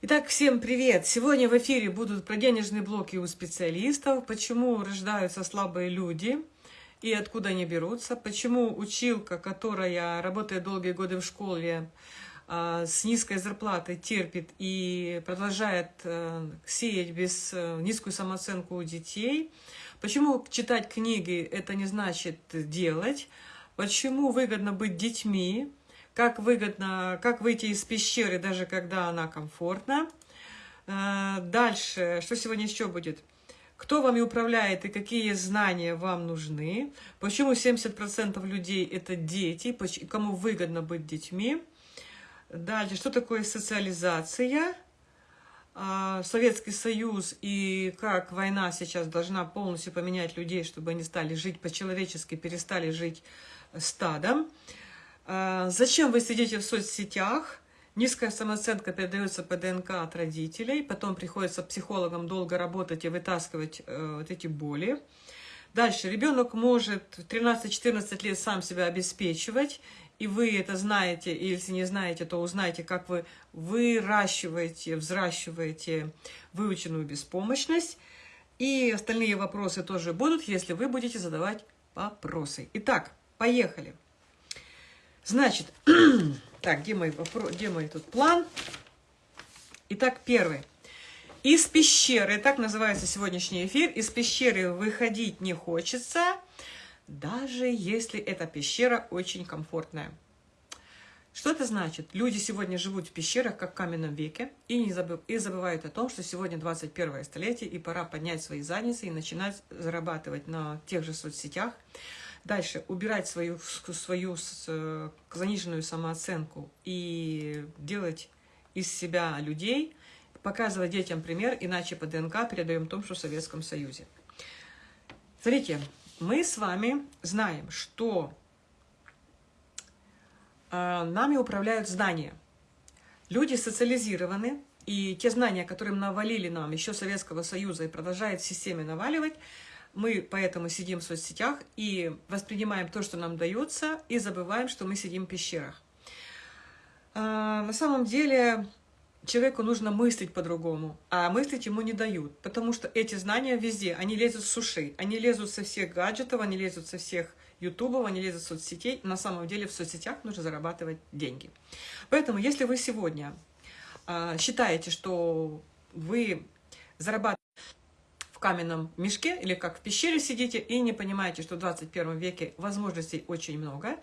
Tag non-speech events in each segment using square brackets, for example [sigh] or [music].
Итак, всем привет! Сегодня в эфире будут про денежные блоки у специалистов, почему рождаются слабые люди и откуда они берутся, почему училка, которая работает долгие годы в школе, а, с низкой зарплатой терпит и продолжает э, сеять без э, низкую самооценку у детей, почему читать книги это не значит делать, почему выгодно быть детьми, как выгодно, как выйти из пещеры, даже когда она комфортна. Э, дальше, что сегодня еще будет? Кто вами управляет и какие знания вам нужны? Почему 70% людей это дети? Кому выгодно быть детьми? Дальше, что такое социализация? А, Советский Союз и как война сейчас должна полностью поменять людей, чтобы они стали жить по-человечески, перестали жить стадом. А, зачем вы сидите в соцсетях? Низкая самооценка передается по ДНК от родителей, потом приходится психологам долго работать и вытаскивать э, вот эти боли. Дальше, ребенок может в 13-14 лет сам себя обеспечивать, и вы это знаете, и если не знаете, то узнаете, как вы выращиваете, взращиваете выученную беспомощность. И остальные вопросы тоже будут, если вы будете задавать вопросы. Итак, поехали. Значит, [clears throat] так, где мой, где мой тут план? Итак, первый. Из пещеры, так называется сегодняшний эфир, из пещеры выходить не хочется, даже если эта пещера очень комфортная. Что это значит? Люди сегодня живут в пещерах, как в каменном веке, и, не забыв, и забывают о том, что сегодня 21 столетие, и пора поднять свои задницы и начинать зарабатывать на тех же соцсетях, Дальше убирать свою, свою заниженную самооценку и делать из себя людей, показывать детям пример, иначе по ДНК передаем том, что в Советском Союзе. Смотрите, мы с вами знаем, что э, нами управляют знания. Люди социализированы, и те знания, которые навалили нам еще Советского Союза и продолжает в системе наваливать, мы поэтому сидим в соцсетях и воспринимаем то, что нам дается, и забываем, что мы сидим в пещерах. А, на самом деле человеку нужно мыслить по-другому, а мыслить ему не дают, потому что эти знания везде, они лезут с ушей, они лезут со всех гаджетов, они лезут со всех ютубов, они лезут в соцсетей. На самом деле в соцсетях нужно зарабатывать деньги. Поэтому если вы сегодня а, считаете, что вы зарабатываете в каменном мешке или как в пещере сидите и не понимаете, что в 21 веке возможностей очень много.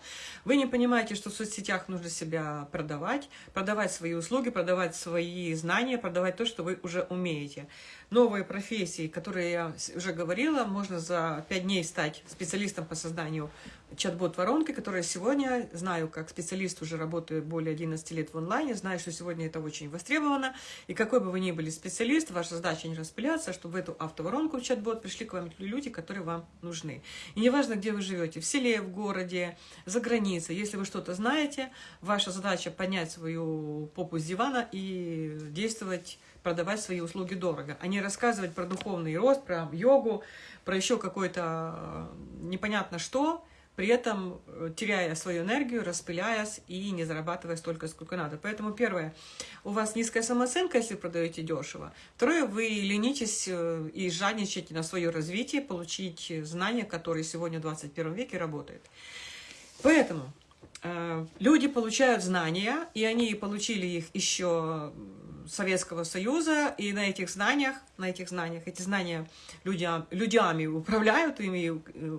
Вы не понимаете, что в соцсетях нужно себя продавать, продавать свои услуги, продавать свои знания, продавать то, что вы уже умеете. Новые профессии, которые я уже говорила, можно за 5 дней стать специалистом по созданию чат-бот воронки, которая сегодня, знаю, как специалист уже работаю более 11 лет в онлайне, знаю, что сегодня это очень востребовано, и какой бы вы ни были специалист, ваша задача не распыляться, чтобы в эту автоворонку в чат-бот пришли к вам люди, которые вам нужны. И неважно, где вы живете, в селе, в городе, за границей, если вы что-то знаете, ваша задача поднять свою попу с дивана и действовать, продавать свои услуги дорого, а не рассказывать про духовный рост, про йогу, про еще какое-то непонятно что, при этом э, теряя свою энергию, распыляясь и не зарабатывая столько, сколько надо. Поэтому первое, у вас низкая самооценка, если продаете дешево. Второе, вы ленитесь э, и жадничаете на свое развитие, получить знания, которые сегодня в 21 веке работают. Поэтому э, люди получают знания, и они получили их еще Советского Союза, и на этих знаниях, на этих знаниях, эти знания людям, людьми управляют ими. Э,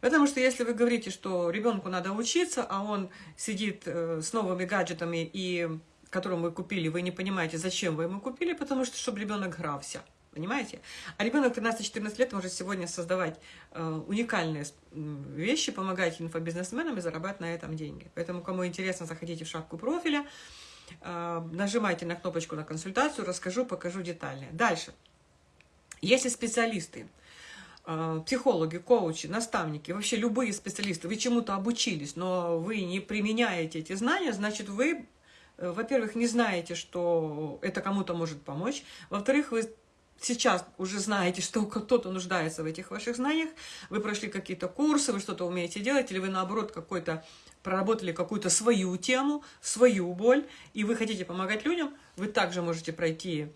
потому что если вы говорите, что ребенку надо учиться, а он сидит э, с новыми гаджетами, и которым вы купили, вы не понимаете, зачем вы ему купили, потому что, чтобы ребенок грался. Понимаете? А ребенок 13-14 лет может сегодня создавать э, уникальные вещи, помогать инфобизнесменам и зарабатывать на этом деньги. Поэтому, кому интересно, заходите в шапку профиля, нажимайте на кнопочку на консультацию, расскажу, покажу детальнее. Дальше. Если специалисты, э, психологи, коучи, наставники, вообще любые специалисты, вы чему-то обучились, но вы не применяете эти знания, значит, вы, э, во-первых, не знаете, что это кому-то может помочь, во-вторых, вы сейчас уже знаете, что [laughs] кто-то нуждается в этих ваших знаниях, вы прошли какие-то курсы, вы что-то умеете делать, или вы, наоборот, какой-то проработали какую-то свою тему, свою боль, и вы хотите помогать людям, вы также можете пройти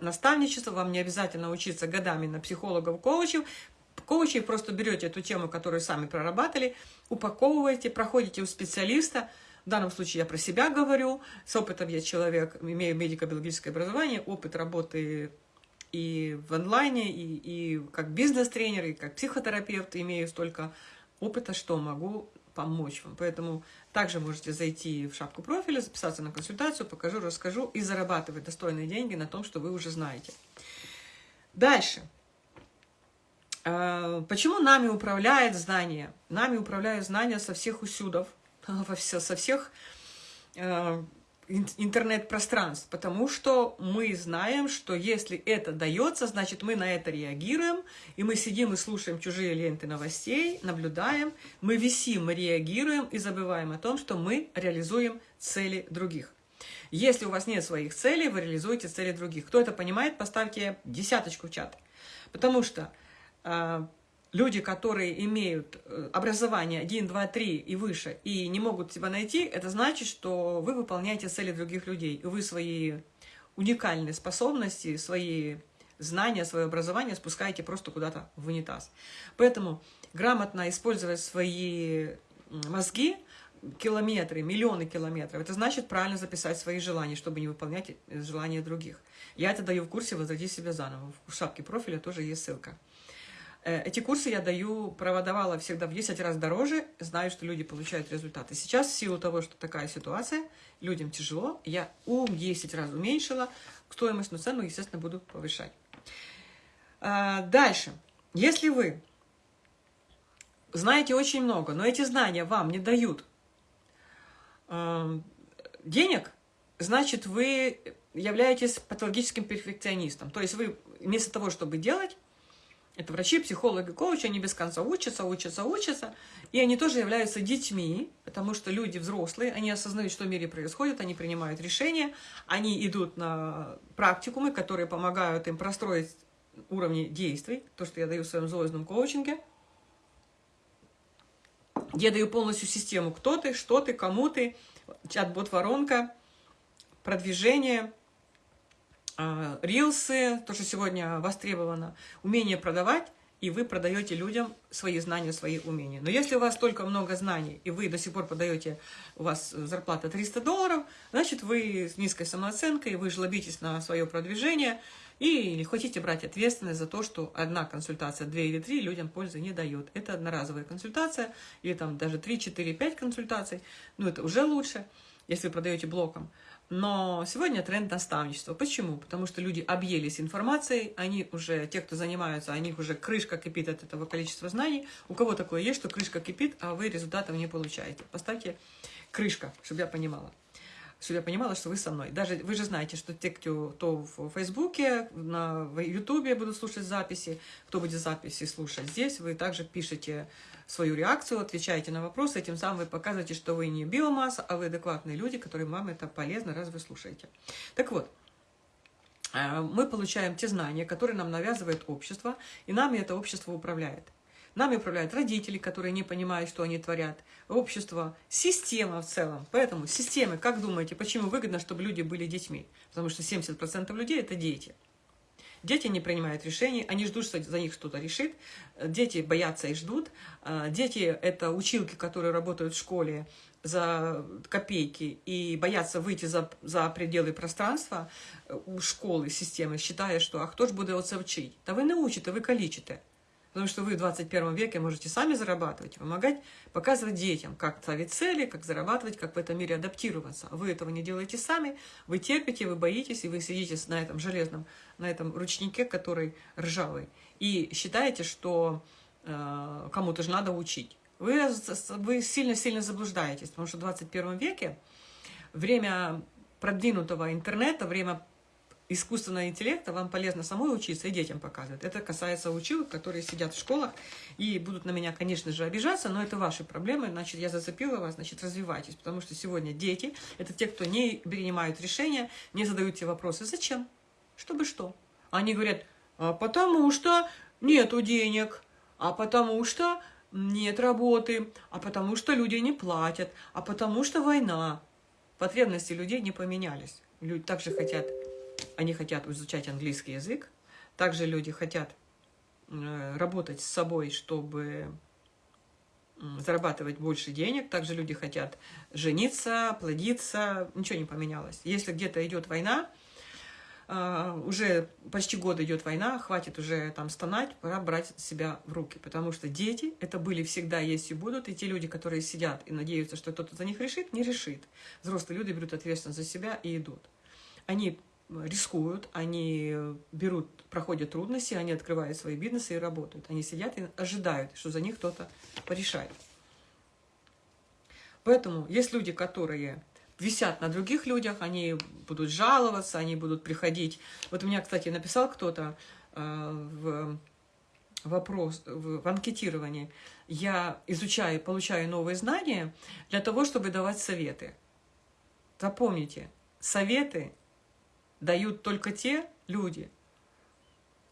наставничество, вам не обязательно учиться годами на психологов, коучев, коучей, просто берете эту тему, которую сами прорабатывали, упаковываете, проходите у специалиста, в данном случае я про себя говорю, с опытом я человек, имею медико-биологическое образование, опыт работы и в онлайне, и, и как бизнес-тренер, и как психотерапевт, имею столько опыта, что могу помочь вам. Поэтому также можете зайти в шапку профиля, записаться на консультацию, покажу, расскажу и зарабатывать достойные деньги на том, что вы уже знаете. Дальше. А, почему нами управляет знание? Нами управляют знания со всех усюдов, [laughs] со всех а, интернет-пространств, потому что мы знаем, что если это дается, значит, мы на это реагируем, и мы сидим и слушаем чужие ленты новостей, наблюдаем, мы висим, мы реагируем и забываем о том, что мы реализуем цели других. Если у вас нет своих целей, вы реализуете цели других. Кто это понимает, поставьте десяточку в чат. Потому что э, люди, которые имеют э, образование 1, 2, 3 и выше, и не могут себя найти, это значит, что вы выполняете цели других людей, и вы свои уникальные способности, свои знания, свое образование спускаете просто куда-то в унитаз. Поэтому грамотно использовать свои мозги, километры, миллионы километров, это значит правильно записать свои желания, чтобы не выполнять э, желания других. Я это даю в курсе «Возроди себя заново». В шапке профиля тоже есть ссылка. Э, эти курсы я даю, продавала всегда в 10 раз дороже, знаю, что люди получают результаты. Сейчас, в силу того, что такая ситуация, людям тяжело, я у 10 раз уменьшила стоимость, но цену, естественно, буду повышать. А, дальше. Если вы знаете очень много, но эти знания вам не дают денег, значит, вы являетесь патологическим перфекционистом. То есть вы вместо того, чтобы делать, это врачи, психологи, коучи, они без конца учатся, учатся, учатся. И они тоже являются детьми, потому что люди взрослые, они осознают, что в мире происходит, они принимают решения, они идут на практикумы, которые помогают им простроить уровни действий, то, что я даю в своем звездном коучинге. Я даю полностью систему, кто ты, что ты, кому ты, чат-бот-воронка, продвижение – рилсы, то, что сегодня востребовано, умение продавать, и вы продаете людям свои знания, свои умения. Но если у вас только много знаний, и вы до сих пор подаете, у вас зарплата 300 долларов, значит, вы с низкой самооценкой, вы жлобитесь на свое продвижение, и хотите брать ответственность за то, что одна консультация, две или три людям пользы не дает. Это одноразовая консультация, или там даже 3, 4, 5 консультаций, ну это уже лучше, если вы продаете блоком. Но сегодня тренд наставничества. Почему? Потому что люди объелись информацией, они уже, те, кто занимаются, у них уже крышка кипит от этого количества знаний. У кого такое есть, что крышка кипит, а вы результатов не получаете? Поставьте крышка, чтобы я понимала чтобы я понимала, что вы со мной. Даже вы же знаете, что те, кто то в Фейсбуке, на Ютубе будут слушать записи, кто будет записи слушать здесь, вы также пишете свою реакцию, отвечаете на вопросы, этим самым вы показываете, что вы не биомасса, а вы адекватные люди, которые вам это полезно, раз вы слушаете. Так вот, э, мы получаем те знания, которые нам навязывает общество, и нами это общество управляет. Нами управляют родители, которые не понимают, что они творят, общество, система в целом. Поэтому системы, как думаете, почему выгодно, чтобы люди были детьми? Потому что 70% людей – это дети. Дети не принимают решений, они ждут, что за них что-то решит. Дети боятся и ждут. А, дети – это училки, которые работают в школе за копейки и боятся выйти за, за пределы пространства э, у школы, системы, считая, что «а кто ж буде оце вчить?» Да вы научите, вы калічите. Потому что вы в 21 веке можете сами зарабатывать, помогать, показывать детям, как ставить цели, как зарабатывать, как в этом мире адаптироваться. Вы этого не делаете сами, вы терпите, вы боитесь, и вы сидите на этом железном, на этом ручнике, который ржавый, и считаете, что э, кому-то же надо учить. Вы сильно-сильно заблуждаетесь, потому что в 21 веке время продвинутого интернета, время искусственного интеллекта вам полезно самой учиться и детям показывать. Это касается училок, которые сидят в школах и будут на меня, конечно же, обижаться, но это ваши проблемы, значит, я зацепила вас, значит, развивайтесь, потому что сегодня дети – это те, кто не принимают решения, не задают те вопросы. Зачем? Чтобы что? Они говорят, а потому что нету денег, а потому что нет работы, а потому что люди не платят, а потому что война. Потребности людей не поменялись. Люди также хотят, они хотят изучать английский язык, также люди хотят э, работать с собой, чтобы зарабатывать больше денег, также люди хотят жениться, плодиться, ничего не поменялось. Если где-то идет война, а, уже почти год идет война, хватит уже там стонать, пора брать себя в руки, потому что дети это были всегда, есть и будут, и те люди, которые сидят и надеются, что кто-то за них решит, не решит. Взрослые люди берут ответственность за себя и идут. Они рискуют, они берут, проходят трудности, они открывают свои бизнесы и работают. Они сидят и ожидают, что за них кто-то порешает. Поэтому есть люди, которые висят на других людях, они будут жаловаться, они будут приходить. Вот у меня, кстати, написал кто-то э, в вопрос в, анкетировании. Я изучаю, получаю новые знания для того, чтобы давать советы. Запомните, советы дают только те люди,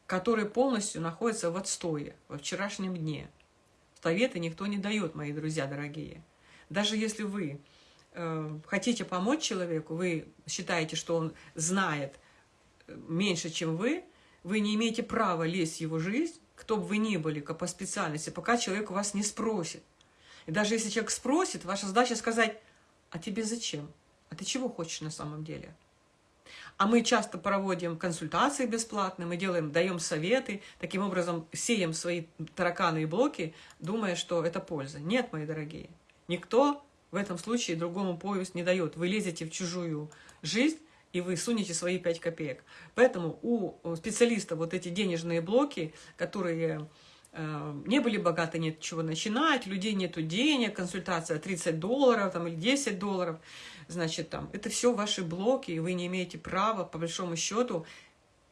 которые полностью находятся в отстое, во вчерашнем дне. Советы никто не дает, мои друзья дорогие. Даже если вы э, хотите помочь человеку, вы считаете, что он знает э, меньше, чем вы, вы не имеете права лезть в его жизнь, кто бы вы ни были, как по специальности, пока человек вас не спросит. И даже если человек спросит, ваша задача сказать, а тебе зачем? А ты чего хочешь на самом деле? А мы часто проводим консультации бесплатные, мы делаем, даем советы, таким образом сеем свои тараканы и блоки, думая, что это польза. Нет, мои дорогие, никто в этом случае другому повесть не дает. Вы лезете в чужую жизнь, и вы сунете свои 5 копеек. Поэтому у специалиста вот эти денежные блоки, которые э, не были богаты, нет чего начинать, людей нету денег, консультация 30 долларов там, или 10 долларов – значит, там, это все ваши блоки, и вы не имеете права, по большому счету,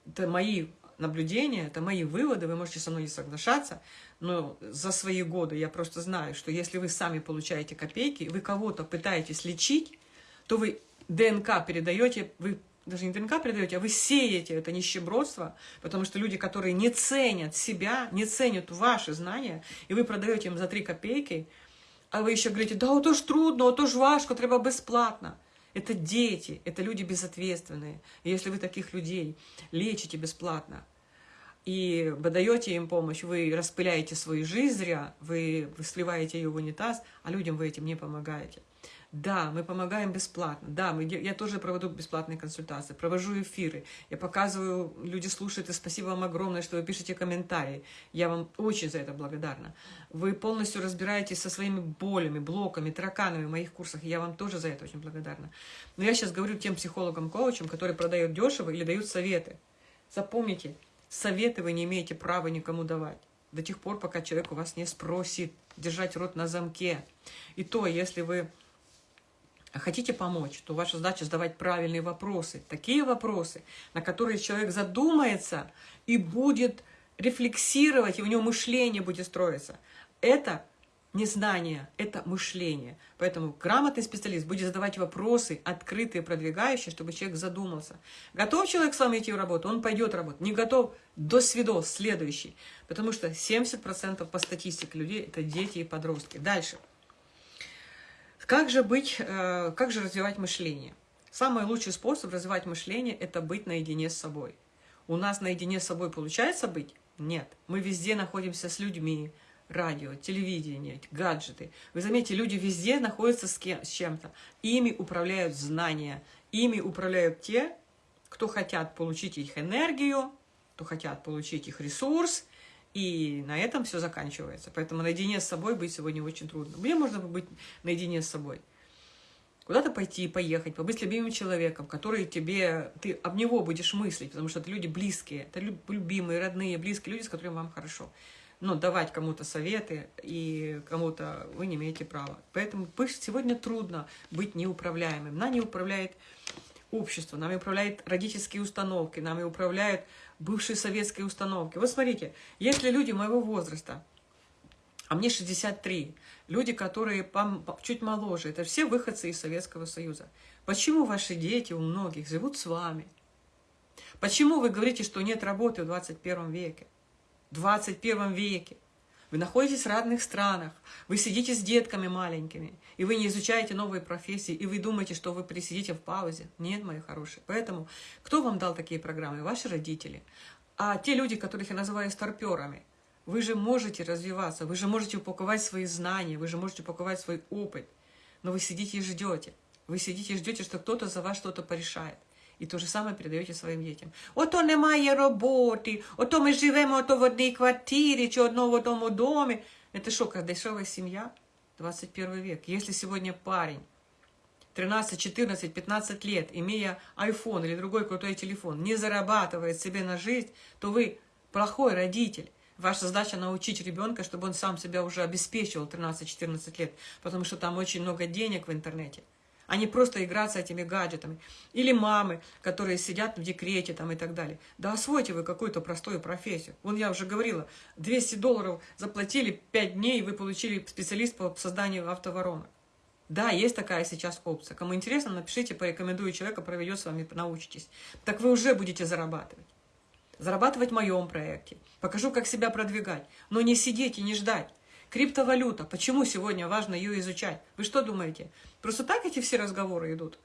это мои наблюдения, это мои выводы, вы можете со мной не соглашаться, но за свои годы я просто знаю, что если вы сами получаете копейки, вы кого-то пытаетесь лечить, то вы ДНК передаете, вы даже не ДНК передаете, а вы сеете это нищебродство, потому что люди, которые не ценят себя, не ценят ваши знания, и вы продаете им за 3 копейки, а ви ще говорите, да ото ж трудно, ото ж важко, треба бесплатно. Это дети, это люди безответственные. И если вы таких людей лечите бесплатно и даете им помощь, вы распыляете свою жизнь зря, вы, вы сливаете ее в унитаз, а людям вы этим не помогаете. Да, мы помогаем бесплатно. Да, мы, я тоже проведу бесплатные консультации, провожу эфиры. Я показываю, люди слушают, и спасибо вам огромное, что вы пишете комментарии. Я вам очень за это благодарна. Вы полностью разбираетесь со своими болями, блоками, тараканами в моих курсах. Я вам тоже за это очень благодарна. Но я сейчас говорю тем психологам-коучам, которые продают дешево или дают советы. Запомните, советы вы не имеете права никому давать до тех пор, пока человек у вас не спросит, держать рот на замке. И то, если вы хотите помочь, то ваша задача задавать правильные вопросы. Такие вопросы, на которые человек задумается и будет рефлексировать, и у него мышление будет строиться. Это не знание, это мышление. Поэтому грамотный специалист будет задавать вопросы, открытые, продвигающие, чтобы человек задумался. Готов человек с вами идти в работу, он пойдет работать. Не готов, до свидос, следующий. Потому что 70% по статистике людей – это дети и подростки. Дальше. Как же быть, э, как же развивать мышление? Самый лучший способ развивать мышление – это быть наедине с собой. У нас наедине с собой получается быть? Нет. Мы везде находимся с людьми, радио, телевидение, гаджеты. Вы заметите, люди везде находятся с, кем, с чем-то. Ими управляют знания, ими управляют те, кто хотят получить их энергию, кто хотят получить их ресурс, и на этом все заканчивается. Поэтому наедине с собой быть сегодня очень трудно. Мне можно быть наедине с собой. Куда-то пойти, поехать, побыть с любимым человеком, который тебе, ты об него будешь мыслить, потому что это люди близкие, это любимые, родные, близкие люди, с которыми вам хорошо. Но давать кому-то советы и кому-то вы не имеете права. Поэтому сегодня трудно быть неуправляемым. Нами управляет общество, нами управляют родительские установки, нами управляют бывшие советские установки. Вот смотрите, если люди моего возраста, а мне 63, люди, которые чуть моложе, это все выходцы из Советского Союза. Почему ваши дети у многих живут с вами? Почему вы говорите, что нет работы в 21 веке? В 21 веке. Вы находитесь в разных странах, вы сидите с детками маленькими, и вы не изучаете новые профессии, и вы думаете, что вы присидите в паузе. Нет, мои хорошие. Поэтому кто вам дал такие программы? Ваши родители. А те люди, которых я называю старперами, вы же можете развиваться, вы же можете упаковать свои знания, вы же можете упаковать свой опыт. Но вы сидите и ждете. Вы сидите и ждете, что кто-то за вас что-то порешает. І те ж саме передаєте своїм дітям. Ото немає роботи, ото ми живемо ото в одній квартирі чи одно в одному домі. Это что, как дешевая семья? 21 век. Если сегодня парень 13, 14, 15 лет, имея iPhone или другой крутой телефон, не зарабатывает себе на жизнь, то вы плохой родитель. Ваша задача научить ребенка, чтобы он сам себя уже обеспечивал 13-14 лет, потому что там очень много денег в интернете а не просто играться этими гаджетами. Или мамы, которые сидят в декрете там и так далее. Да освойте вы какую-то простую профессию. Вон я уже говорила, 200 долларов заплатили 5 дней, вы получили специалист по созданию автоворонок. Да, есть такая сейчас опция. Кому интересно, напишите, порекомендую человека, проведет с вами, научитесь. Так вы уже будете зарабатывать. Зарабатывать в моем проекте. Покажу, как себя продвигать. Но не сидеть и не ждать. Криптовалюта. Почему сегодня важно ее изучать? Вы что думаете? Просто так эти все разговоры идут?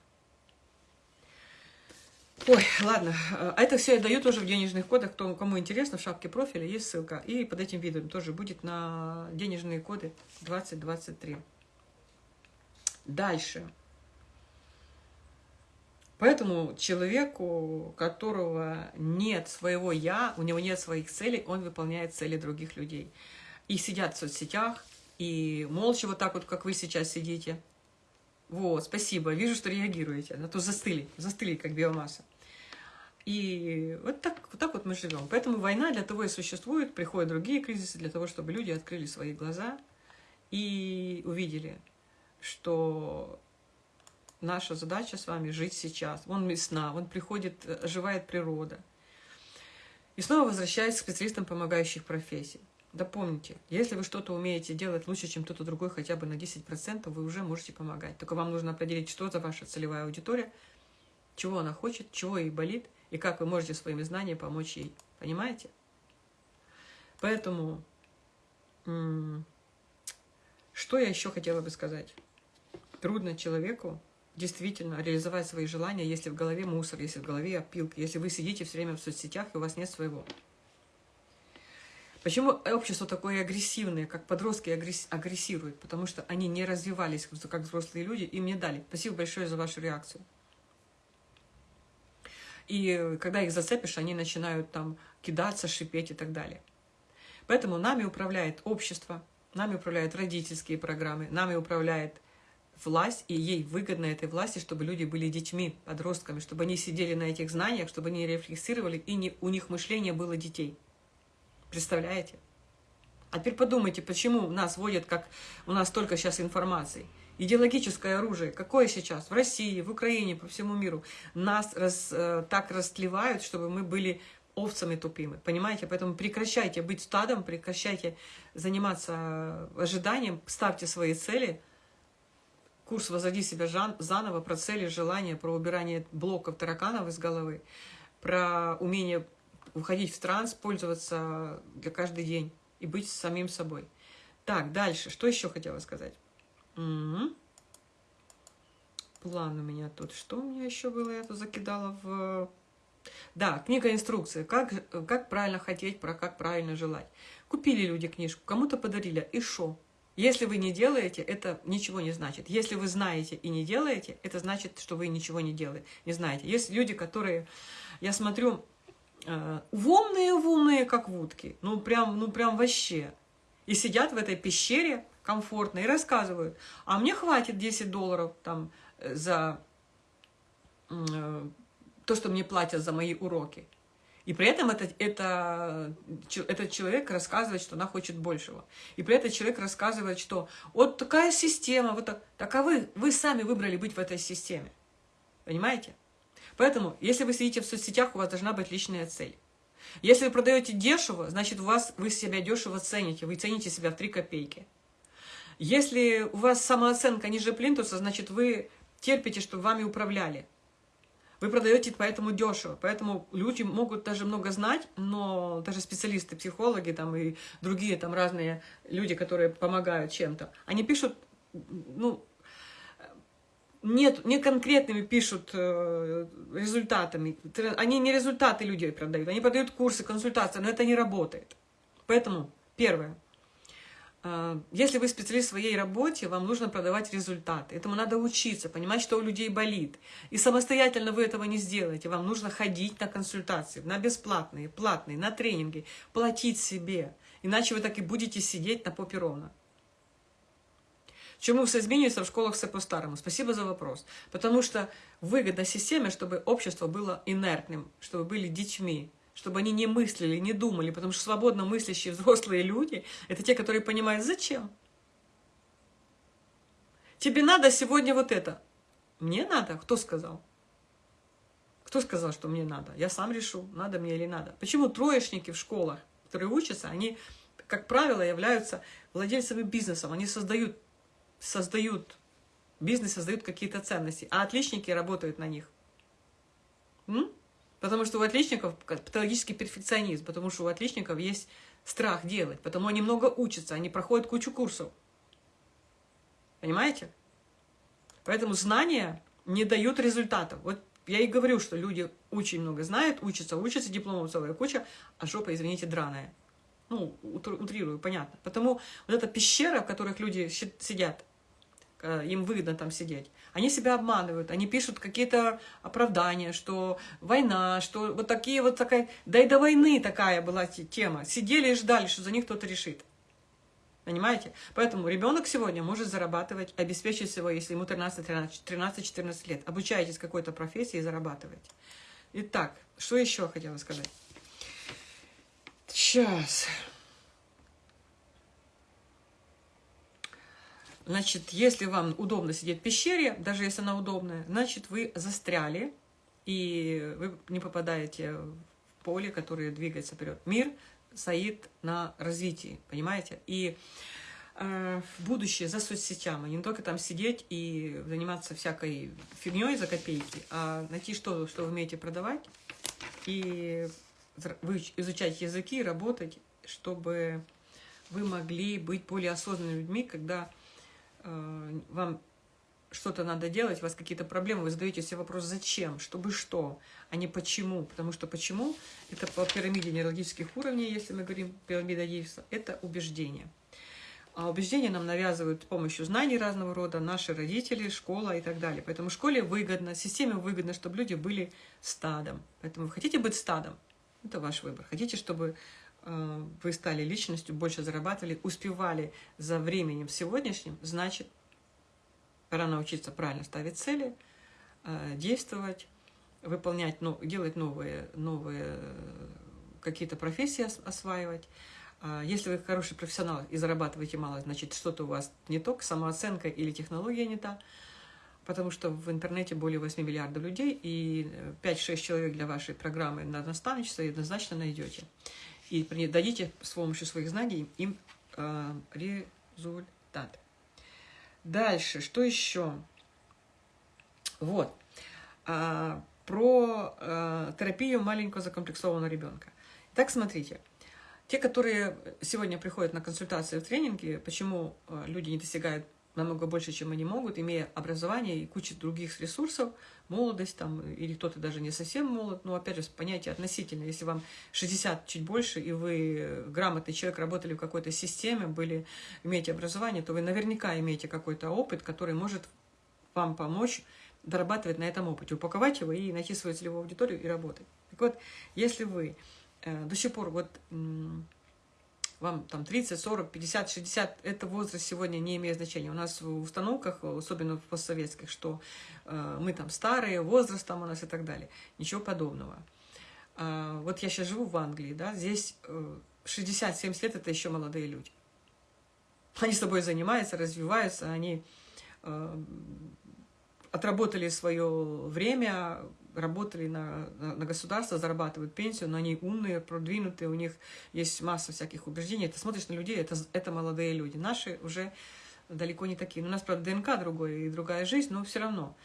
Ой, ладно, а это все я даю тоже в денежных кодах, кто, кому интересно, в шапке профиля есть ссылка. И под этим видео тоже будет на денежные коды 2023. Дальше. Поэтому человеку, которого нет своего «я», у него нет своих целей, он выполняет цели других людей и сидят в соцсетях, и молча вот так вот, как вы сейчас сидите. Вот, спасибо, вижу, что реагируете, а то застыли, застыли, как биомасса. И вот так, вот так вот мы живем. Поэтому война для того и существует, приходят другие кризисы, для того, чтобы люди открыли свои глаза и увидели, что наша задача с вами жить сейчас. Вон весна, вон приходит, оживает природа. И снова возвращаясь к специалистам помогающих профессий. Да помните, если вы что-то умеете делать лучше, чем кто-то другой, хотя бы на 10%, вы уже можете помогать. Только вам нужно определить, что за ваша целевая аудитория, чего она хочет, чего ей болит, и как вы можете своими знаниями помочь ей. Понимаете? Поэтому, что я еще хотела бы сказать? Трудно человеку действительно реализовать свои желания, если в голове мусор, если в голове опилка, если вы сидите все время в соцсетях, и у вас нет своего. Почему общество такое агрессивное, как подростки агрессируют? Потому что они не развивались как взрослые люди, им не дали. Спасибо большое за вашу реакцию. И когда их зацепишь, они начинают там кидаться, шипеть и так далее. Поэтому нами управляет общество, нами управляют родительские программы, нами управляет власть, и ей выгодно этой власти, чтобы люди были детьми, подростками, чтобы они сидели на этих знаниях, чтобы они рефлексировали, и не, у них мышление было детей. Представляете? А теперь подумайте, почему нас вводят, как у нас только сейчас информации. Идеологическое оружие, какое сейчас? В России, в Украине, по всему миру. Нас раз, э, так растлевают, чтобы мы были овцами тупыми. Понимаете? Поэтому прекращайте быть стадом, прекращайте заниматься ожиданием, ставьте свои цели. Курс «Возроди себя заново» про цели, желания, про убирание блоков тараканов из головы, про умение уходить в транс, пользоваться для каждый день и быть самим собой. Так, дальше. Что еще хотела сказать? Угу. План у меня тут. Что у меня еще было? Я тут закидала в... Да, книга инструкция. Как, как правильно хотеть, про как правильно желать. Купили люди книжку, кому-то подарили. И что? Если вы не делаете, это ничего не значит. Если вы знаете и не делаете, это значит, что вы ничего не делаете, не знаете. Есть люди, которые, я смотрю, умные-умные, как вудки, ну прям, ну прям вообще. И сидят в этой пещере комфортно и рассказывают, а мне хватит 10 долларов там э, за э, то, что мне платят за мои уроки. И при этом это, это, этот человек рассказывает, что она хочет большего. И при этом человек рассказывает, что вот такая система, вот так, так а вы, вы сами выбрали быть в этой системе. Понимаете? Поэтому, если вы сидите в соцсетях, у вас должна быть личная цель. Если вы продаете дешево, значит, у вас, вы себя дешево цените, вы цените себя в 3 копейки. Если у вас самооценка ниже плинтуса, значит, вы терпите, чтобы вами управляли. Вы продаете поэтому дешево, поэтому люди могут даже много знать, но даже специалисты, психологи там и другие там разные люди, которые помогают чем-то, они пишут, ну, нет, не конкретными пишут э, результатами. Они не результаты людей продают, они продают курсы, консультации, но это не работает. Поэтому, первое, э, если вы специалист в своей работе, вам нужно продавать результаты. Этому надо учиться, понимать, что у людей болит. И самостоятельно вы этого не сделаете. Вам нужно ходить на консультации, на бесплатные, платные, на тренинги, платить себе. Иначе вы так и будете сидеть на попе ровно. Чему все змінюється в школах все по-старому? Спасибо за вопрос. Потому что выгода системе, чтобы общество было инертным, чтобы были детьми, чтобы они не мыслили, не думали, потому что свободно мыслящие взрослые люди – это те, которые понимают, зачем? Тебе надо сегодня вот это. Мне надо? Кто сказал? Кто сказал, что мне надо? Я сам решу, надо мне или надо. Почему троечники в школах, которые учатся, они, как правило, являются владельцами бизнеса, они создают создают, бизнес создают какие-то ценности, а отличники работают на них. М? Потому что у отличников патологический перфекционизм, потому что у отличников есть страх делать, потому они много учатся, они проходят кучу курсов. Понимаете? Поэтому знания не дают результатов. Вот я и говорю, что люди очень много знают, учатся, учатся, дипломов целая куча, а жопа, извините, драная. Ну, утрирую, понятно. Потому вот эта пещера, в которых люди сидят, им выгодно там сидеть. Они себя обманывают, они пишут какие-то оправдания, что война, что вот такие вот такая... Да и до войны такая была тема. Сидели и ждали, что за них кто-то решит. Понимаете? Поэтому ребенок сегодня может зарабатывать, обеспечить его, если ему 13-14 лет. Обучаетесь какой-то профессии и зарабатываете. Итак, что еще хотела сказать? Сейчас. Значит, если вам удобно сидеть в пещере, даже если она удобная, значит, вы застряли, и вы не попадаете в поле, которое двигается вперед. Мир стоит на развитии, понимаете? И э, в будущее за соцсетями, не только там сидеть и заниматься всякой фигней за копейки, а найти что, что вы умеете продавать, и изучать языки, работать, чтобы вы могли быть более осознанными людьми, когда вам что-то надо делать, у вас какие-то проблемы, вы задаете себе вопрос «зачем?», «чтобы что?», а не «почему?». Потому что «почему?» – это по пирамиде нейрологических уровней, если мы говорим пирамида Дейвса, это убеждение. А убеждения нам навязывают с помощью знаний разного рода, наши родители, школа и так далее. Поэтому школе выгодно, системе выгодно, чтобы люди были стадом. Поэтому вы хотите быть стадом, это ваш выбор. Хотите, чтобы Э, вы стали личностью, больше зарабатывали, успевали за временем сегодняшним, значит, пора научиться правильно ставить цели, э, действовать, выполнять, ну, делать новые, новые какие-то профессии осваивать. А если вы хороший профессионал и зарабатываете мало, значит, что-то у вас не то, самооценка или технология не та, потому что в интернете более 8 миллиардов людей, и 5-6 человек для вашей программы на наставничество однозначно найдете и дадите с помощью своих знаний им э, результат. Дальше, что еще? Вот. А, про а, терапию маленького закомплексованного ребенка. Так, смотрите. Те, которые сегодня приходят на консультации в тренинге, почему э, люди не достигают намного больше, чем они могут, имея образование и кучу других ресурсов, молодость там, или кто-то даже не совсем молод, но опять же, понятие относительно. Если вам 60 чуть больше, и вы грамотный человек, работали в какой-то системе, были, имеете образование, то вы наверняка имеете какой-то опыт, который может вам помочь дорабатывать на этом опыте, упаковать его и найти свою целевую аудиторию и работать. Так вот, если вы э, до сих пор вот вам там 30, 40, 50, 60, это возраст сегодня не имеет значения. У нас в установках, особенно в постсоветских, что э, мы там старые, возраст там у нас и так далее. Ничего подобного. Э, вот я сейчас живу в Англии, да, здесь э, 60-70 лет это еще молодые люди. Они с собой занимаются, развиваются, они э, отработали свое время, работали на, на, государство, зарабатывают пенсию, но они умные, продвинутые, у них есть масса всяких убеждений. Ты смотришь на людей, это, это молодые люди. Наши уже далеко не такие. У нас, правда, ДНК другой и другая жизнь, но все равно.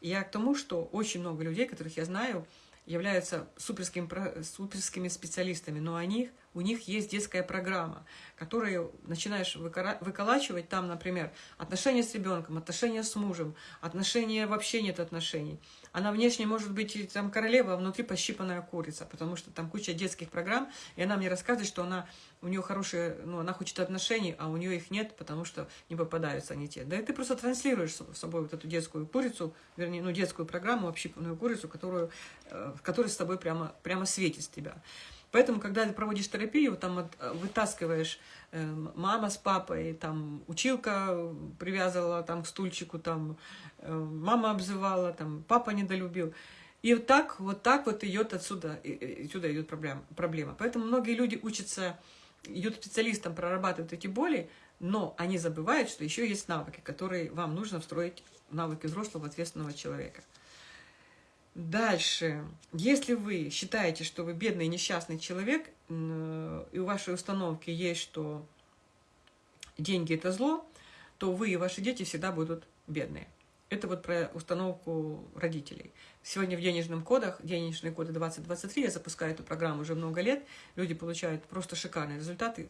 Я к тому, что очень много людей, которых я знаю, являются суперскими, суперскими специалистами, но у них, у них есть детская программа, которую начинаешь выколачивать там, например, отношения с ребенком, отношения с мужем, отношения вообще нет отношений. Она внешне может быть там королева, а внутри пощипанная курица, потому что там куча детских программ, и она мне рассказывает, что она, у нее хорошие, ну, она хочет отношений, а у нее их нет, потому что не попадаются они те. Да и ты просто транслируешь с собой вот эту детскую курицу, вернее, ну, детскую программу, общипанную курицу, которую, э, которая с тобой прямо, прямо светит с тебя. Поэтому, когда ты проводишь терапию, там от, э, вытаскиваешь э, мама с папой, там училка привязывала там к стульчику, там э, мама обзывала, там папа недолюбил. И вот так, вот так вот идет отсюда, отсюда идет проблема, проблема. Поэтому многие люди учатся, идут специалистам, прорабатывают эти боли, но они забывают, что еще есть навыки, которые вам нужно встроить навыки взрослого ответственного человека. Дальше. Если вы считаете, что вы бедный несчастный человек, и у вашей установки есть, что деньги – это зло, то вы и ваши дети всегда будут бедные. Это вот про установку родителей. Сегодня в денежных кодах, денежные коды 2023, я запускаю эту программу уже много лет, люди получают просто шикарные результаты.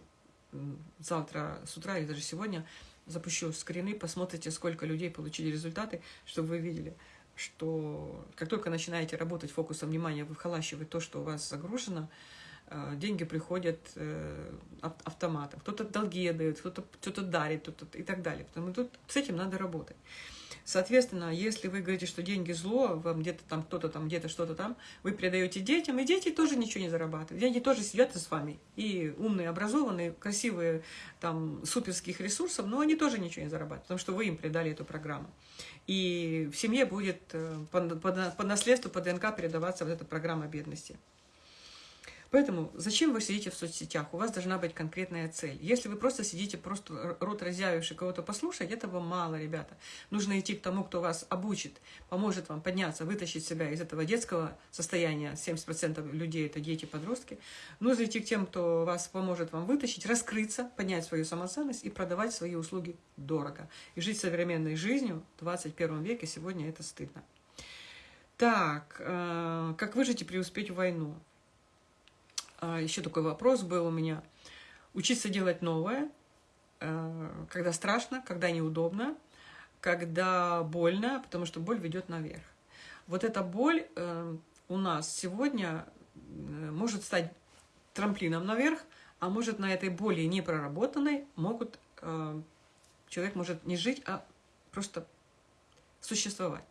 Завтра с утра или даже сегодня запущу скрины, посмотрите, сколько людей получили результаты, чтобы вы видели – что как только начинаете работать фокусом внимания, вы вхолащиваете то, что у вас загружено, э, деньги приходят э, автоматом. Кто-то долги дает, кто-то что-то дарит кто-то и так далее. Потому что тут с этим надо работать. Соответственно, если вы говорите, что деньги зло, вам где-то там кто-то там, где-то что-то там, вы передаете детям, и дети тоже ничего не зарабатывают. Дети тоже сидят с вами. И умные, образованные, красивые, там, суперских ресурсов, но они тоже ничего не зарабатывают, потому что вы им передали эту программу. И в семье будет э, по, по, по наследству, по ДНК передаваться вот эта программа бедности. Поэтому зачем вы сидите в соцсетях? У вас должна быть конкретная цель. Если вы просто сидите, просто рот разъявивший кого-то послушать, этого мало, ребята. Нужно идти к тому, кто вас обучит, поможет вам подняться, вытащить себя из этого детского состояния. 70% людей – это дети, подростки. Нужно идти к тем, кто вас поможет вам вытащить, раскрыться, поднять свою самоценность и продавать свои услуги дорого. И жить современной жизнью в 21 веке сегодня это стыдно. Так, э, как выжить и преуспеть в войну? А, еще такой вопрос был у меня. Учиться делать новое, э, когда страшно, когда неудобно, когда больно, потому что боль ведет наверх. Вот эта боль э, у нас сегодня э, может стать трамплином наверх, а может на этой боли непроработанной могут, человек может не жить, а просто существовать.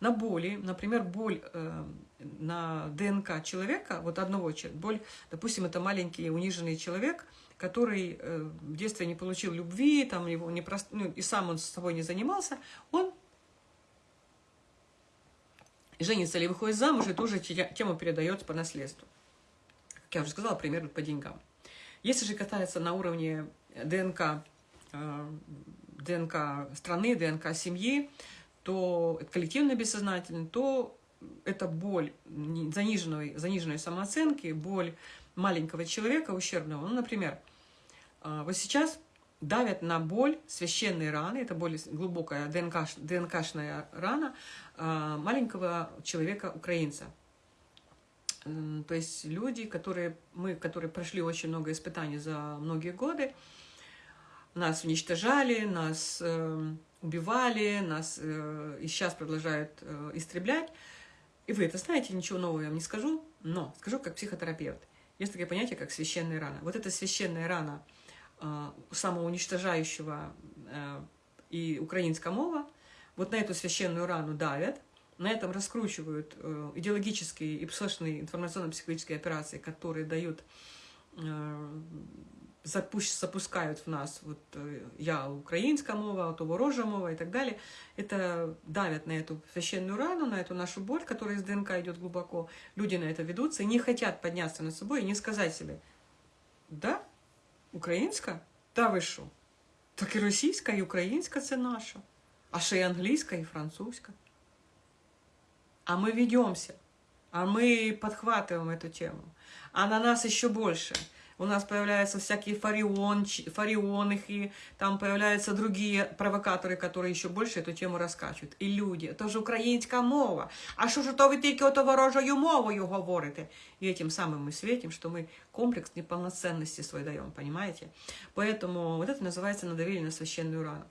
На боли, например, боль э, на ДНК человека, вот одного человека, боль, допустим, это маленький униженный человек, который э, в детстве не получил любви, там его не прост... ну, и сам он с собой не занимался, он женится или выходит замуж, и тоже тему передается по наследству. Как я уже сказала, примерно по деньгам. Если же катается на уровне ДНК, э, ДНК страны, ДНК семьи, то коллективно бессознательно, то это боль заниженной, заниженной самооценки, боль маленького человека ущербного. Ну, например, а, вот сейчас давят на боль священной раны, это более глубокая ДНК, ДНКшная рана а, маленького человека-украинца. То есть люди, которые, мы, которые прошли очень много испытаний за многие годы, нас уничтожали, нас эм, убивали, нас э, и сейчас продолжают э, истреблять. И вы это знаете, ничего нового я вам не скажу, но скажу как психотерапевт. Есть такое понятие, как священная рана. Вот эта священная рана э, самоуничтожающего э, и украинского вот на эту священную рану давят, на этом раскручивают идеологические и психологические информационно-психологические операции, которые дают запускают в нас, вот э, я украинская мова, то ворожа мова и так далее, это давят на эту священную рану, на эту нашу боль, которая из ДНК идет глубоко. Люди на это ведутся и не хотят подняться над собой и не сказать себе, да, українська? Та ви що? Так і російська, і українська це наша. А ще й англійська, і французька. А мы ведемся, а мы подхватываем эту тему. А на нас еще больше – у нас появляются всякие фарион, фарионы, там появляются другие провокаторы, которые еще больше эту тему раскачивают. И люди, это же украинская мова. А что же то вы тільки ото ворожою мовою говорите? И этим самым мы светим, что мы комплекс неполноценности свой даем, понимаете? Поэтому вот это называется надавили на священную рану.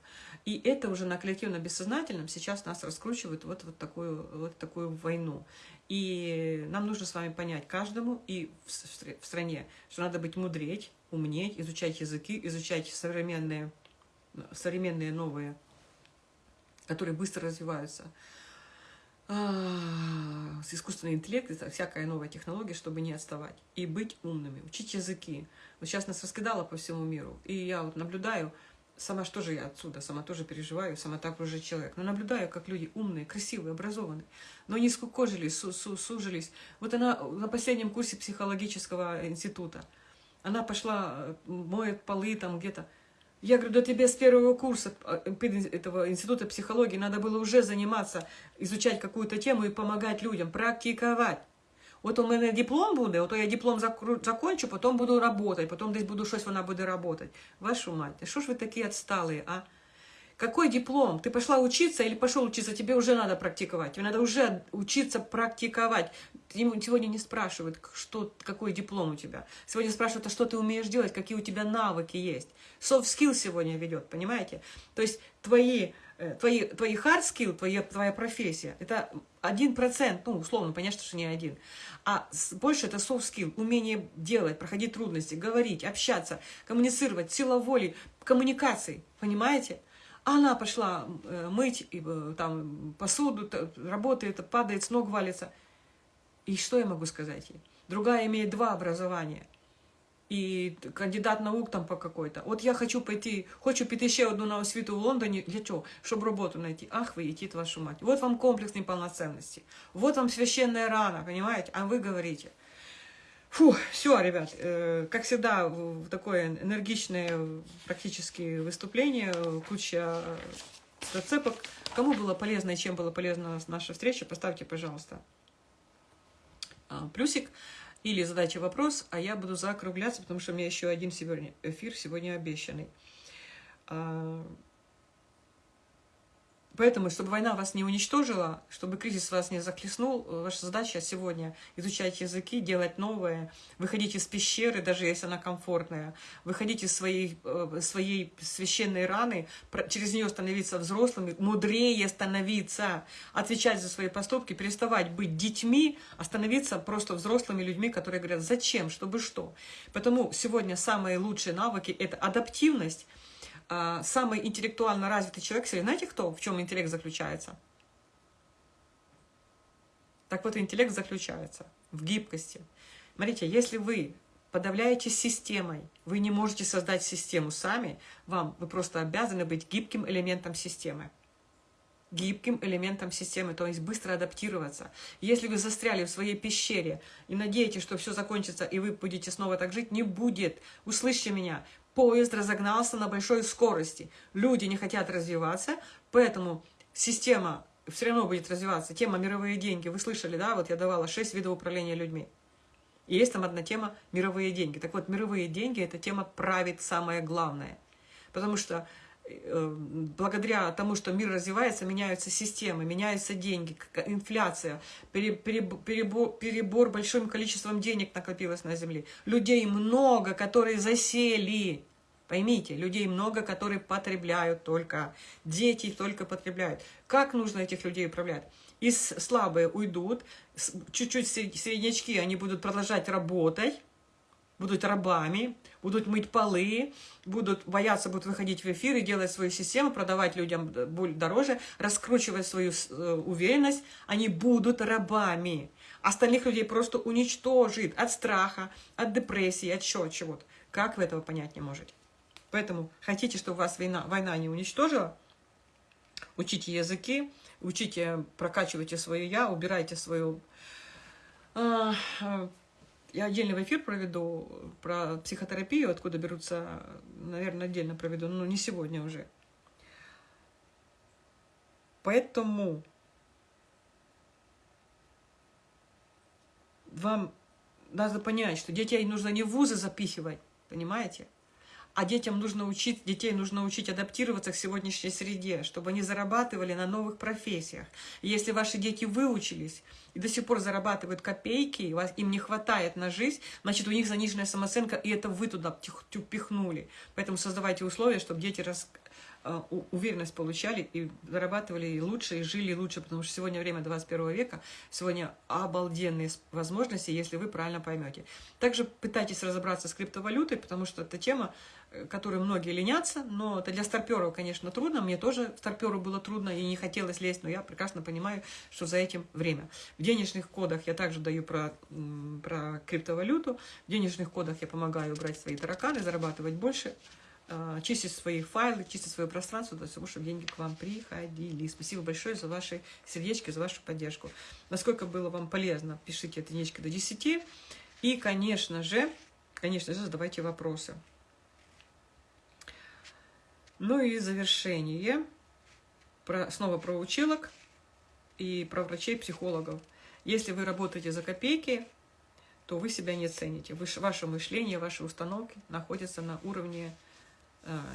И это уже на коллективно-бессознательном сейчас нас раскручивает вот, вот, такую, вот такую войну. И нам нужно с вами понять каждому и в стране, что надо быть мудреть, умнеть, изучать языки, изучать современные, современные новые, которые быстро развиваются. С искусственный интеллект, это всякая новая технология, чтобы не отставать. И быть умными, учить языки. Вот сейчас нас раскидало по всему миру. И я вот наблюдаю, сама что же я отсюда, сама тоже переживаю, сама так уже человек, но наблюдаю, как люди умные, красивые, образованные, но не скукожились, су -су сужились. Вот она на последнем курсе психологического института, она пошла, моет полы там где-то. Я говорю, да тебе с первого курса э, этого института психологии надо было уже заниматься, изучать какую-то тему и помогать людям, практиковать. От у мене диплом буде, ото я диплом закончу, потом буду работать, потом десь буду щось вона буде работать. Вашу мать, что ж вы такие отсталые, а? Какой диплом? Ты пошла учиться или пошел учиться? Тебе уже надо практиковать. Тебе надо уже учиться практиковать. Сегодня не спрашивают, что, какой диплом у тебя. Сегодня спрашивают, а что ты умеешь делать, какие у тебя навыки есть. Soft skill сегодня ведет, понимаете? То есть твои Э, твои, твои hard skill, твоя, твоя профессия, это один процент, ну, условно, понятно, что не один, а больше это soft skill, умение делать, проходить трудности, говорить, общаться, коммуницировать, сила воли, коммуникации, понимаете? А она пошла э, мыть э, там, посуду, работает, падает, с ног валится. И что я могу сказать ей? Другая имеет два образования – і кандидат наук там по какой-то. От я хочу пойти, хочу піти ще одну на освіту в Лондоні. Для чого? Щоб роботу знайти. Ах, вы едите вашу мать. Вот вам комплекс неполноценности. Вот вам священная рана, понимаете? А вы говорите. Фу, все, ребят, э, как всегда, такое энергичное практически выступление, куча зацепок. Кому было полезно и чем была полезна наша встреча, поставьте, пожалуйста, плюсик. Или задайте вопрос, а я буду закругляться, потому что у меня еще один сегодня эфир сегодня обещанный. Поэтому, чтобы война вас не уничтожила, чтобы кризис вас не захлестнул, ваша задача сегодня изучать языки, делать новое, выходить из пещеры, даже если она комфортная, выходить из своей, э, своей священной раны, через нее становиться взрослыми, мудрее становиться, отвечать за свои поступки, переставать быть детьми, а становиться просто взрослыми людьми, которые говорят, зачем, чтобы что. Потому сегодня самые лучшие навыки – это адаптивность, самый интеллектуально развитый человек, знаете кто, в чем интеллект заключается? Так вот, интеллект заключается в гибкости. Смотрите, если вы подавляете системой, вы не можете создать систему сами, вам, вы просто обязаны быть гибким элементом системы. Гибким элементом системы, то есть быстро адаптироваться. Если вы застряли в своей пещере и надеетесь, что все закончится, и вы будете снова так жить, не будет. Услышьте меня. Поезд разогнался на большой скорости. Люди не хотят развиваться, поэтому система все равно будет развиваться. Тема «Мировые деньги». Вы слышали, да? Вот я давала 6 видов управления людьми. И есть там одна тема «Мировые деньги». Так вот, мировые деньги – это тема «правит самое главное». Потому что благодаря тому, что мир развивается, меняются системы, меняются деньги, инфляция, перебор, перебор большим количеством денег накопилось на Земле. Людей много, которые засели. Поймите, людей много, которые потребляют только. Дети только потребляют. Как нужно этих людей управлять? Из слабые уйдут, чуть-чуть среднячки, они будут продолжать работать, будут рабами, будут мыть полы, будут бояться, будут выходить в эфир и делать свою систему, продавать людям дороже, раскручивать свою э, уверенность, они будут рабами. Остальных людей просто уничтожит от страха, от депрессии, от чего-то. Как вы этого понять не можете? Поэтому хотите, чтобы вас война, война не уничтожила, учите языки, учите, прокачивайте свое «я», убирайте свою... Я отдельный эфир проведу про психотерапию, откуда берутся, наверное, отдельно проведу, но не сегодня уже. Поэтому вам надо понять, что детей нужно не в вузы запихивать, понимаете? А детям нужно учить, детей нужно учить адаптироваться к сегодняшней среде, чтобы они зарабатывали на новых профессиях. И если ваши дети выучились и до сих пор зарабатывают копейки, и вас, им не хватает на жизнь, значит, у них заниженная самооценка, и это вы туда пихнули. Поэтому создавайте условия, чтобы дети рас, уверенность получали и зарабатывали лучше, и жили лучше, потому что сегодня время 21 века, сегодня обалденные возможности, если вы правильно поймете. Также пытайтесь разобраться с криптовалютой, потому что это тема, э, которой многие ленятся, но это для старперов, конечно, трудно. Мне тоже старперу было трудно и не хотелось лезть, но я прекрасно понимаю, что за этим время. В денежных кодах я также даю про, про криптовалюту, в денежных кодах я помогаю убрать свои тараканы, зарабатывать больше, чистить свои файлы, чистить свое пространство для того, чтобы деньги к вам приходили. Спасибо большое за ваши сердечки, за вашу поддержку. Насколько было вам полезно, пишите это единички до 10. И, конечно же, конечно же, задавайте вопросы. Ну и завершение. Про, снова про училок и про врачей-психологов. Если вы работаете за копейки, то вы себя не цените. Вы, ваше мышление, ваши установки находятся на уровне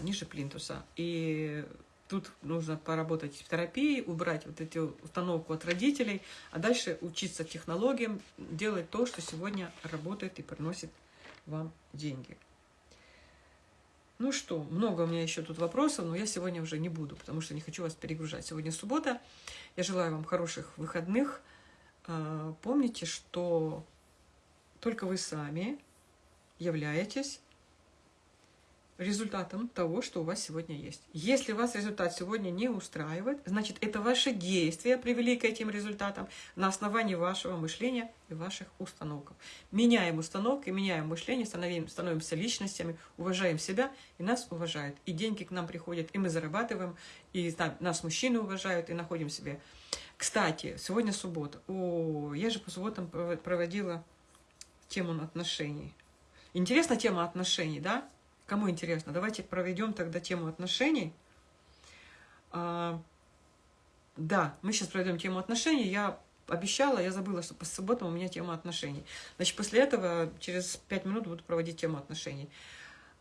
ниже плинтуса. И тут нужно поработать в терапии, убрать вот эту установку от родителей, а дальше учиться технологиям, делать то, что сегодня работает и приносит вам деньги. Ну что, много у меня еще тут вопросов, но я сегодня уже не буду, потому что не хочу вас перегружать. Сегодня суббота. Я желаю вам хороших выходных. А, помните, что только вы сами являетесь результатом того, что у вас сегодня есть. Если вас результат сегодня не устраивает, значит, это ваши действия привели к этим результатам на основании вашего мышления и ваших установок. Меняем установки, меняем мышление, становим, становимся личностями, уважаем себя, и нас уважают. И деньги к нам приходят, и мы зарабатываем, и нас мужчины уважают, и находим себе. Кстати, сегодня суббота. О, я же по субботам проводила тему отношений. Интересна тема отношений, да? Кому интересно? Давайте проведем тогда тему отношений. А, да, мы сейчас проведем тему отношений. Я обещала, я забыла, что по субботам у меня тема отношений. Значит, после этого через пять минут буду проводить тему отношений.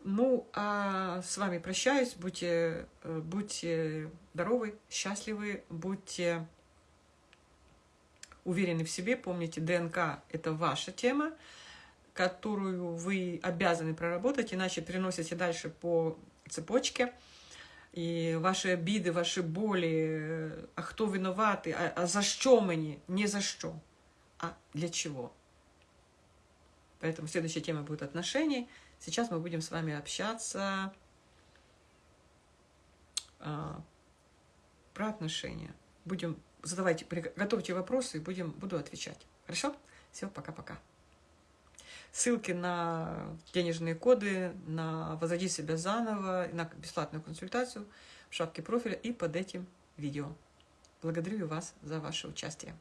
Ну, а с вами прощаюсь. Будьте, э, будьте здоровы, счастливы, будьте уверены в себе. Помните, ДНК – это ваша тема которую вы обязаны проработать, иначе переносите дальше по цепочке. И ваши обиды, ваши боли, а кто виноваты, а, а за что мне, не за что, а для чего. Поэтому следующая тема будет отношений. Сейчас мы будем с вами общаться а, про отношения. Будем задавайте, готовьте вопросы и будем, буду отвечать. Хорошо? Все, пока-пока. Ссылки на денежные коды, на «Возроди себя заново», на бесплатную консультацию в шапке профиля и под этим видео. Благодарю вас за ваше участие.